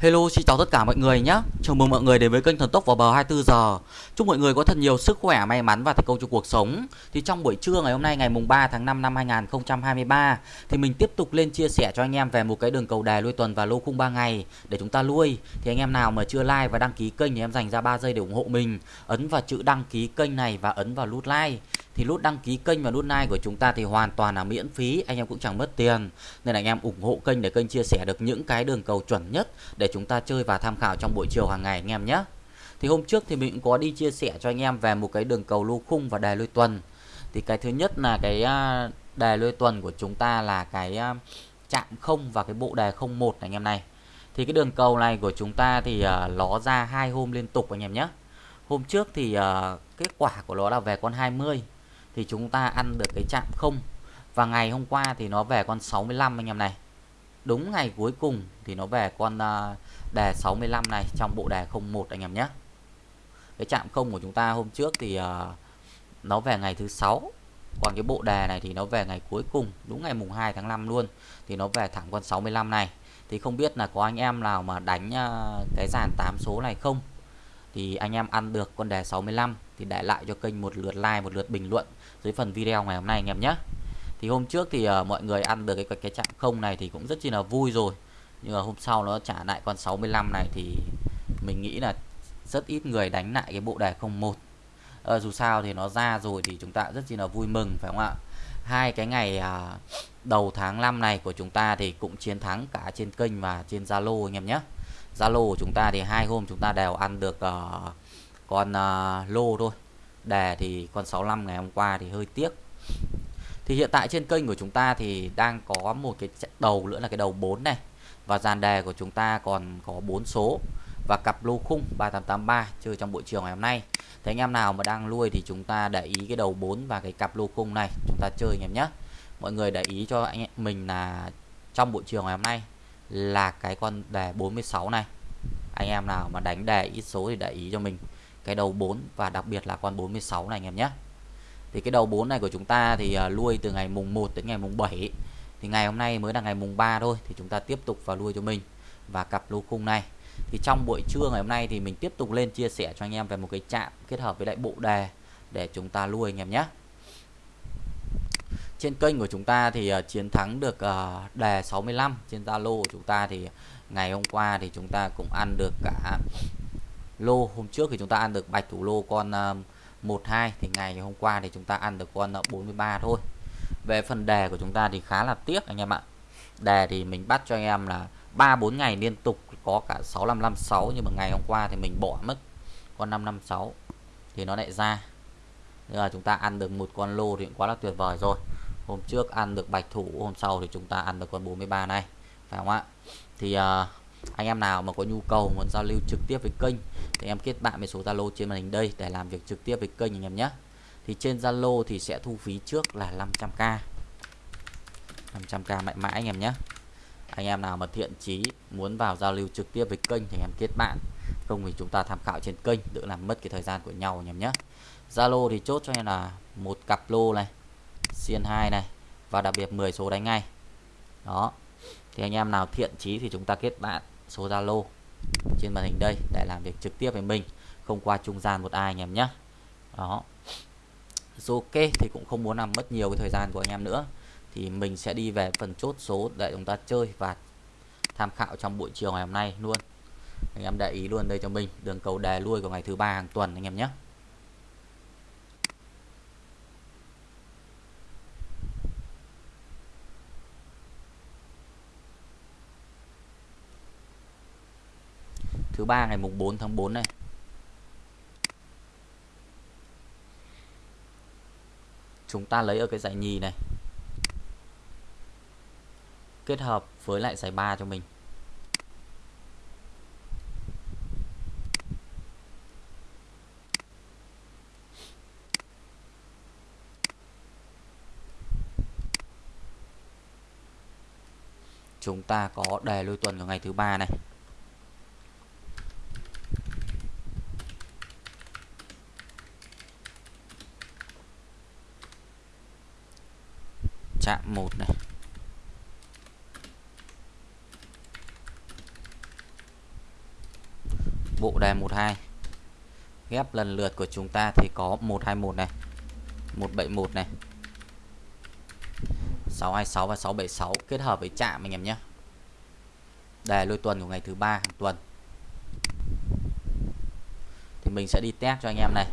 Hello xin chào tất cả mọi người nhé. Chào mừng mọi người đến với kênh Thần Tốc vào bờ 24 giờ. Chúc mọi người có thật nhiều sức khỏe, may mắn và thành công trong cuộc sống. Thì trong buổi trưa ngày hôm nay ngày mùng 3 tháng 5 năm 2023 Thì mình tiếp tục lên chia sẻ cho anh em về một cái đường cầu đề lui tuần và lô khung 3 ngày Để chúng ta lui. Thì anh em nào mà chưa like và đăng ký kênh thì em dành ra 3 giây để ủng hộ mình Ấn vào chữ đăng ký kênh này và ấn vào nút like thì nút đăng ký kênh và nút like của chúng ta thì hoàn toàn là miễn phí anh em cũng chẳng mất tiền. Nên là anh em ủng hộ kênh để kênh chia sẻ được những cái đường cầu chuẩn nhất để chúng ta chơi và tham khảo trong buổi chiều hàng ngày anh em nhé. Thì hôm trước thì mình cũng có đi chia sẻ cho anh em về một cái đường cầu lô khung và đề lôi tuần. Thì cái thứ nhất là cái à, đề lôi tuần của chúng ta là cái à, chạm không và cái bộ đề 01 anh em này. Thì cái đường cầu này của chúng ta thì à, uh, nó ra hai hôm liên tục anh em nhé. Hôm trước thì uh, kết quả của nó là về con 20 thì chúng ta ăn được cái chạm không. Và ngày hôm qua thì nó về con 65 anh em này. Đúng ngày cuối cùng thì nó về con à, đề 65 này trong bộ đề 01 anh em nhé. Cái chạm không của chúng ta hôm trước thì à, nó về ngày thứ sáu. Còn cái bộ đề này thì nó về ngày cuối cùng, đúng ngày mùng 2 tháng 5 luôn, thì nó về thẳng con 65 này. Thì không biết là có anh em nào mà đánh à, cái dàn 8 số này không? Thì anh em ăn được con đề 65 thì để lại cho kênh một lượt like một lượt bình luận dưới phần video ngày hôm nay anh em nhé. Thì hôm trước thì uh, mọi người ăn được cái cái chạm không này thì cũng rất chi là vui rồi. Nhưng mà hôm sau nó trả lại con 65 này thì mình nghĩ là rất ít người đánh lại cái bộ đề 01 à, ờ, dù sao thì nó ra rồi thì chúng ta rất chi là vui mừng phải không ạ? Hai cái ngày à, đầu tháng 5 này của chúng ta thì cũng chiến thắng cả trên kênh và trên Zalo anh em nhé. Zalo của chúng ta thì hai hôm chúng ta đều ăn được uh, con uh, lô thôi. Đề thì con 65 ngày hôm qua thì hơi tiếc. Thì hiện tại trên kênh của chúng ta thì đang có một cái đầu nữa là cái đầu 4 này. Và dàn đề của chúng ta còn có 4 số. Và cặp lô khung 3883 chơi trong buổi chiều ngày hôm nay. Thì anh em nào mà đang nuôi thì chúng ta để ý cái đầu 4 và cái cặp lô khung này. Chúng ta chơi anh em nhé. Mọi người để ý cho anh em mình là trong buổi chiều ngày hôm nay là cái con đề 46 này. Anh em nào mà đánh đề ít số thì để ý cho mình cái đầu 4 và đặc biệt là con 46 này anh em nhé. Thì cái đầu 4 này của chúng ta thì à, nuôi từ ngày mùng 1 đến ngày mùng 7 thì ngày hôm nay mới là ngày mùng 3 thôi thì chúng ta tiếp tục vào nuôi cho mình và cặp lô khung này. Thì trong buổi trưa ngày hôm nay thì mình tiếp tục lên chia sẻ cho anh em về một cái chạm kết hợp với lại bộ đề để chúng ta nuôi anh em nhé. Trên kênh của chúng ta thì uh, chiến thắng được uh, đề 65 trên Zalo của chúng ta thì ngày hôm qua thì chúng ta cũng ăn được cả lô. Hôm trước thì chúng ta ăn được bạch thủ lô con à, uh, 12 thì ngày hôm qua thì chúng ta ăn được con à, 43 thôi. Về phần đề của chúng ta thì khá là tiếc anh em ạ. Đề thì mình bắt cho anh em là 3 4 ngày liên tục có cả 6556 nhưng mà ngày hôm qua thì mình bỏ mất con 556 thì nó lại ra. Nên là chúng ta ăn được một con lô thì cũng quá là tuyệt vời rồi. Hôm trước ăn được bạch thủ hôm sau thì chúng ta ăn được con 43 này phải không ạ? Thì uh, anh em nào mà có nhu cầu muốn giao lưu trực tiếp với kênh thì em kết bạn với số Zalo trên màn hình đây để làm việc trực tiếp với kênh anh em nhé. Thì trên Zalo thì sẽ thu phí trước là 500k 500k mạnh mẽ anh em nhé. Anh em nào mà thiện chí muốn vào giao lưu trực tiếp với kênh thì em kết bạn. Không thì chúng ta tham khảo trên kênh, đỡ làm mất cái thời gian của nhau anh em nhé. Zalo thì chốt cho em là một cặp lô này, xiên 2 này và đặc biệt 10 số đánh ngay. Đó thì anh em nào thiện chí thì chúng ta kết bạn số Zalo trên màn hình đây để làm việc trực tiếp với mình, không qua trung gian một ai anh em nhé. Đó. Ok thì cũng không muốn làm mất nhiều cái thời gian của anh em nữa. Thì mình sẽ đi về phần chốt số để chúng ta chơi và tham khảo trong buổi chiều ngày hôm nay luôn. Anh em để ý luôn đây cho mình, đường cầu đề lui của ngày thứ ba hàng tuần anh em nhé. 3 ngày mùng 4 tháng 4 này. Chúng ta lấy ở cái giải nhì này. Kết hợp với lại giải 3 cho mình. Chúng ta có đề lui tuần của ngày thứ ba này. Chạm một này. Bộ đề 12 ghép lần lượt của chúng ta thì có 121 này. 171 này. 626 và 676 kết hợp với chạm anh em nhé. Đề lôi tuần của ngày thứ ba hàng tuần. Thì mình sẽ đi test cho anh em này.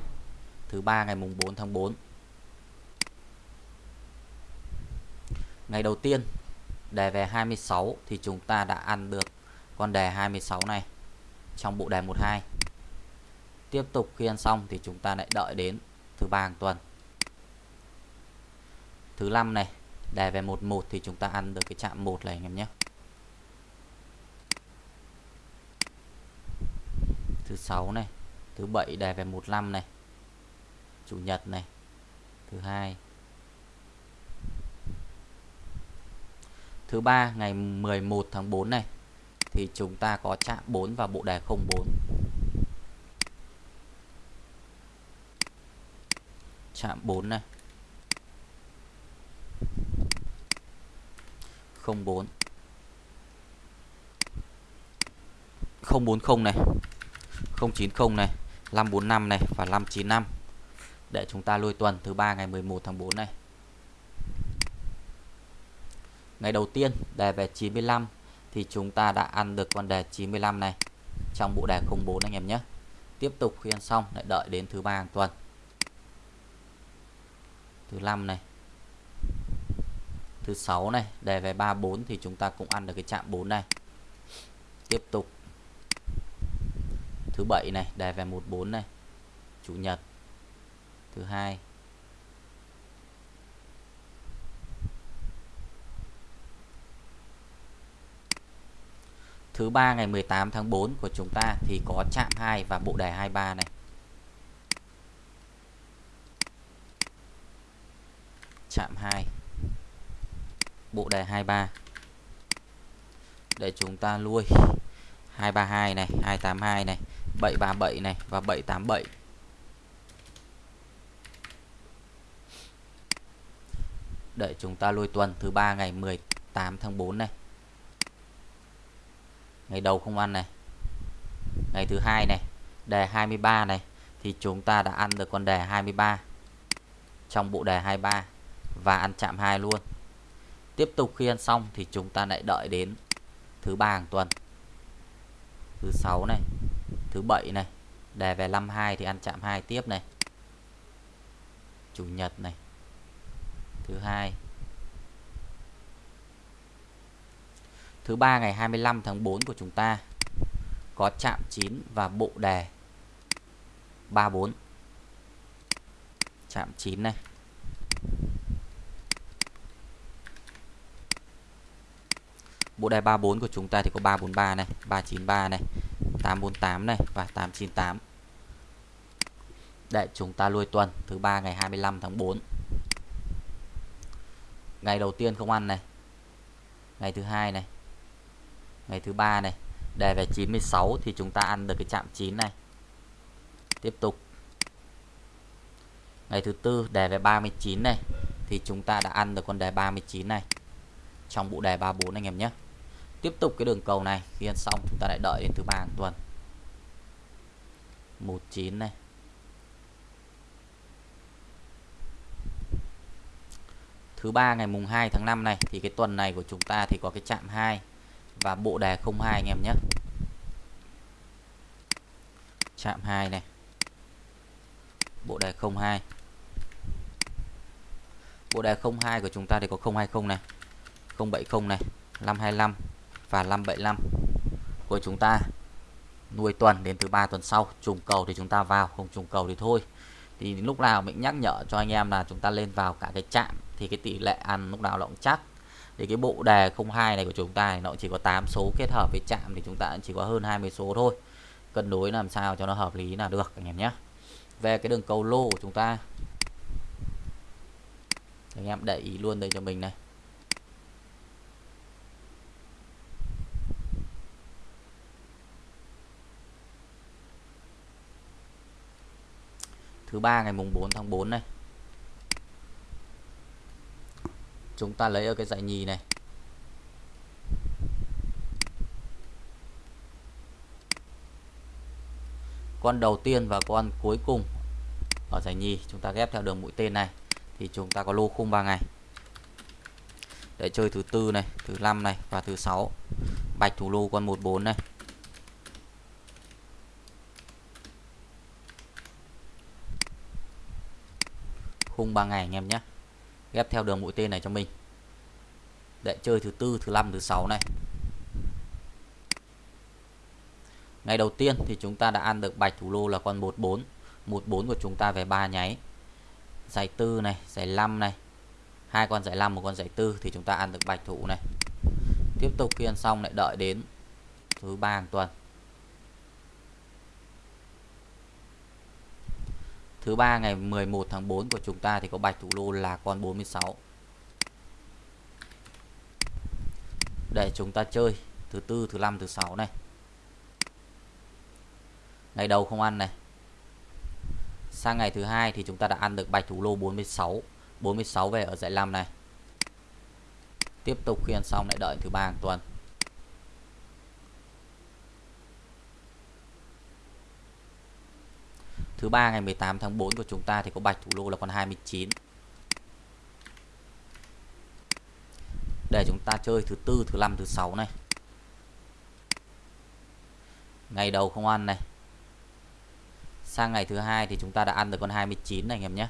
Thứ ba ngày mùng 4 tháng 4 ngày đầu tiên, đề về 26 thì chúng ta đã ăn được con đề 26 này trong bộ đề 12 tiếp tục khi ăn xong thì chúng ta lại đợi đến thứ ba hàng tuần. Thứ năm này, đề về 11 thì chúng ta ăn được cái chạm 1 này anh em nhé. Thứ sáu này, thứ bảy đề về 15 này. Chủ nhật này, thứ hai thứ ba, ngày 11 tháng 4 này, thì chúng ta có chạm 4 và bộ đề 04 chạm 4 này. 04 040 này. 090 này. 545 này và 595 để chúng ta lôi tuần thứ ba, ngày 11 tháng 4 này ngày đầu tiên, đề về 95 thì chúng ta đã ăn được con đề 95 này. Trong bộ đề 04 anh em nhé. Tiếp tục khi ăn xong, lại đợi đến thứ ba hàng tuần. Thứ năm này. Thứ sáu này, đề về 34 thì chúng ta cũng ăn được cái chạm 4 này. Tiếp tục. Thứ bảy này, đề về 14 này. Chủ nhật. Thứ hai. Thứ ba ngày 18 tháng 4 của chúng ta thì có chạm 2 và bộ đề 23 này. Chạm 2 bộ đề 23 để chúng ta lui. 232 này 282 này 737 này và 787 để chúng ta lui tuần thứ ba ngày 18 tháng 4 này ngày đầu không ăn này. Ngày thứ hai này, đề 23 này, thì chúng ta đã ăn được con đề 23 trong bộ đề 23 và ăn chạm 2 luôn. Tiếp tục khi ăn xong thì chúng ta lại đợi đến thứ ba hàng tuần. Thứ sáu này, thứ bảy này, đề về 52 thì ăn chạm 2 tiếp này. Chủ nhật này. Thứ hai thứ ba ngày 25 tháng 4 của chúng ta có chạm 9 và bộ đề. 34 chạm 9 này. Bộ đề 34 của chúng ta thì có 343 này 393 này 848 này và 898 để chúng ta lui tuần, thứ ba ngày 25 tháng 4 ngày đầu tiên không ăn này. Ngày thứ hai này ngày thứ ba này. Đề về 96 thì chúng ta ăn được cái chạm 9 này. Tiếp tục. Ngày thứ tư, đề về 39 này, thì chúng ta đã ăn được con đề 39 này. Trong bộ đề 34 anh em nhé. Tiếp tục cái đường cầu này, khi ăn xong chúng ta lại đợi đến thứ ba hàng tuần. 19 này. Thứ ba ngày mùng 2 tháng 5 này, thì cái tuần này của chúng ta thì có cái chạm 2 và bộ đề 02 anh em nhé. Chạm 2 này. Bộ đề 02 bộ đề 02 của chúng ta thì có 020 này 070 này 525 và 575 của chúng ta. Nuôi tuần đến thứ ba tuần sau, trùng cầu thì chúng ta vào, không trùng cầu thì thôi. Thì lúc nào mình nhắc nhở cho anh em là chúng ta lên vào cả cái chạm thì cái tỷ lệ ăn lúc nào nó cũng chắc thì cái bộ đề 02 này của chúng ta thì nó chỉ có 8 số kết hợp với chạm thì chúng ta chỉ có hơn 20 số thôi. Cân đối làm sao cho nó hợp lý là được, anh em nhé. Về cái đường cầu lô của chúng ta. Anh em để ý luôn đây cho mình này. Thứ ba ngày mùng 4 tháng 4 này. Chúng ta lấy ở cái dãy nhì này. Con đầu tiên và con cuối cùng ở giải nhì, chúng ta ghép theo đường mũi tên này, thì chúng ta có lô khung 3 ngày. Để chơi thứ tư này, thứ năm này và thứ sáu. Bạch thủ lô con 14 này. Khung 3 ngày anh em nhé ghép theo đường mũi tên này cho mình. Để chơi thứ tư, thứ năm, thứ sáu này. Ngày đầu tiên thì chúng ta đã ăn được bạch thủ lô là con 14 14 của chúng ta về ba nháy. Giải tư này, giải 5 này. Hai con giải 5 một con giải tư thì chúng ta ăn được bạch thủ này. Tiếp tục khi ăn xong lại đợi đến thứ ba hàng tuần. Thứ ba ngày 11 tháng 4 của chúng ta thì có bạch thủ lô là con 46 để chúng ta chơi thứ tư, thứ năm, thứ sáu này. Ngày đầu không ăn này. Sang ngày thứ hai thì chúng ta đã ăn được bạch thủ lô 46 46 về ở dãy 5 này. Tiếp tục khi ăn xong lại đợi thứ ba hàng tuần. Thứ ba ngày 18 tháng 4 của chúng ta thì có bạch thủ lô là con 29 để chúng ta chơi thứ tư, thứ năm, thứ sáu này. Ngày đầu không ăn này. Sang ngày thứ hai thì chúng ta đã ăn được con 29 này, anh em nhé.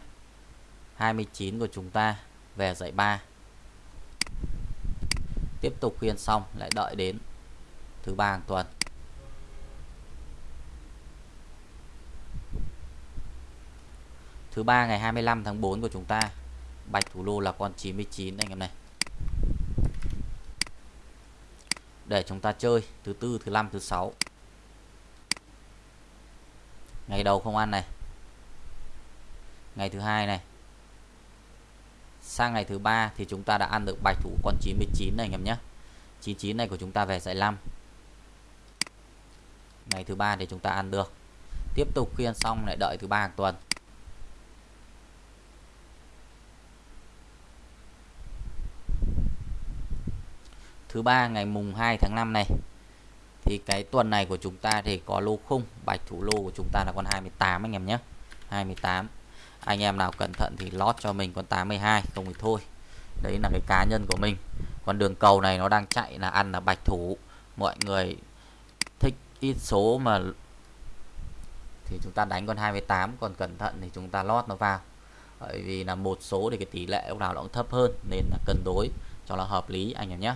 29 của chúng ta về dãy 3 tiếp tục khuyên xong, lại đợi đến thứ ba hàng tuần. Thứ ba, ngày 25 tháng 4 của chúng ta. Bạch thủ lô là con 99 anh em này. Để chúng ta chơi thứ tư, thứ năm, thứ sáu. Ngày đầu không ăn này. Ngày thứ hai này. Sang ngày thứ ba thì chúng ta đã ăn được bạch thủ con 99 này anh em nhé. 99 này của chúng ta về giải 5 ngày thứ ba thì chúng ta ăn được. Tiếp tục khi ăn xong lại đợi thứ ba hàng tuần. Thứ ba ngày mùng 2 tháng 5 này. Thì cái tuần này của chúng ta thì có lô khung, bạch thủ lô của chúng ta là con 28 anh em nhé. 28 anh em nào cẩn thận thì lót cho mình con 82 không thì thôi. Đấy là cái cá nhân của mình. Còn đường cầu này nó đang chạy là ăn là bạch thủ. Mọi người thích ít số mà thì chúng ta đánh con 28 còn cẩn thận thì chúng ta lót nó vào. Bởi vì là một số thì cái tỷ lệ lúc nào nó cũng thấp hơn, nên là cân đối cho nó hợp lý anh em nhé.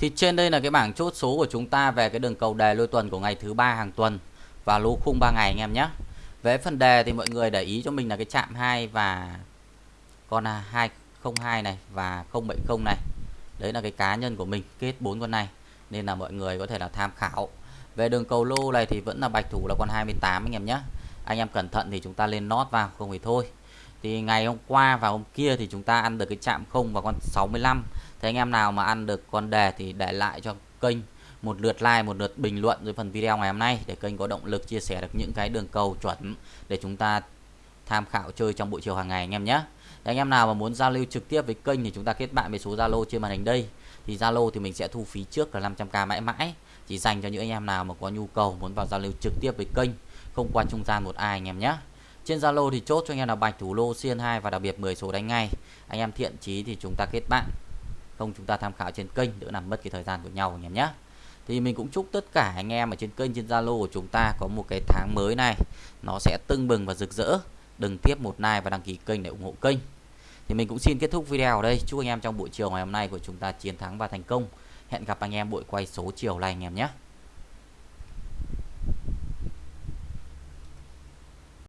Thì trên đây là cái bảng chốt số của chúng ta về cái đường cầu đề lôi tuần của ngày thứ ba hàng tuần và lô khung 3 ngày anh em nhé. Về phần đề thì mọi người để ý cho mình là cái chạm 2 và con à, 202 này và 070 này. Đấy là cái cá nhân của mình kết bốn con này, nên là mọi người có thể là tham khảo. Về đường cầu lô này thì vẫn là bạch thủ là con 28 anh em nhé. Anh em cẩn thận thì chúng ta lên nót vào, không thì thôi. Thì ngày hôm qua và hôm kia thì chúng ta ăn được cái chạm 0 và con 65 Thế anh em nào mà ăn được con đề thì để lại cho kênh một lượt like, một lượt bình luận dưới phần video ngày hôm nay để kênh có động lực chia sẻ được những cái đường cầu chuẩn để chúng ta tham khảo chơi trong buổi chiều hàng ngày anh em nhé. Anh em nào mà muốn giao lưu trực tiếp với kênh thì chúng ta kết bạn với số Zalo trên màn hình đây. Thì Zalo thì mình sẽ thu phí trước là 500k mãi mãi, chỉ dành cho những anh em nào mà có nhu cầu muốn vào giao lưu trực tiếp với kênh, không qua trung gian một ai anh em nhé. Trên Zalo thì chốt cho anh em là bạch thủ lô xiên 2 và đặc biệt 10 số đánh ngay. Anh em thiện chí thì chúng ta kết bạn không, chúng ta tham khảo trên kênh, đỡ làm mất cái thời gian của nhau anh em nhé thì mình cũng chúc tất cả anh em ở trên kênh, trên Zalo của chúng ta có một cái tháng mới này. Nó sẽ tưng bừng và rực rỡ. Đừng tiếp một like và đăng ký kênh để ủng hộ kênh. Thì mình cũng xin kết thúc video ở đây. Chúc anh em trong buổi chiều ngày hôm nay của chúng ta chiến thắng và thành công. Hẹn gặp anh em buổi quay số chiều này anh em nhé.